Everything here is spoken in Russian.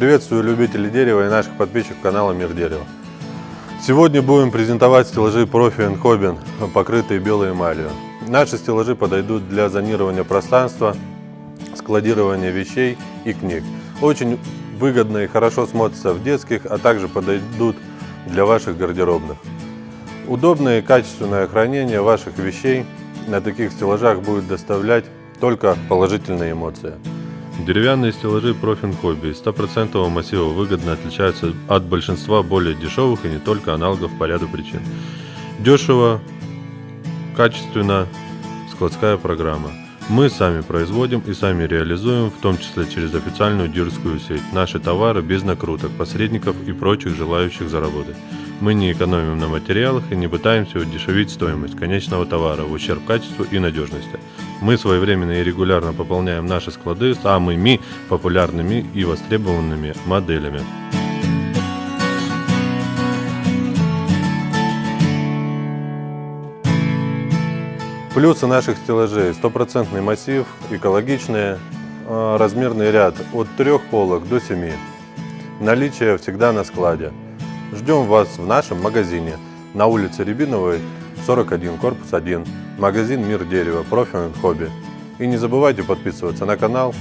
Приветствую любителей дерева и наших подписчиков канала Мир Дерева. Сегодня будем презентовать стеллажи Profi Hobin, покрытые белой эмалью. Наши стеллажи подойдут для зонирования пространства, складирования вещей и книг. Очень выгодно и хорошо смотрятся в детских, а также подойдут для ваших гардеробных. Удобное и качественное хранение ваших вещей на таких стеллажах будет доставлять только положительные эмоции. Деревянные стеллажи Profin Hobby из 100% массива выгодно отличаются от большинства более дешевых и не только аналогов по ряду причин. Дешево, качественно, складская программа. Мы сами производим и сами реализуем, в том числе через официальную дилерскую сеть, наши товары без накруток, посредников и прочих желающих заработать. Мы не экономим на материалах и не пытаемся удешевить стоимость конечного товара в ущерб качеству и надежности. Мы своевременно и регулярно пополняем наши склады самыми популярными и востребованными моделями. Плюсы наших стеллажей. Стопроцентный массив, экологичные, а, размерный ряд от трех полок до 7. Наличие всегда на складе. Ждем вас в нашем магазине на улице Рябиновой, 41, корпус 1, магазин Мир Дерева, профи хобби. И не забывайте подписываться на канал,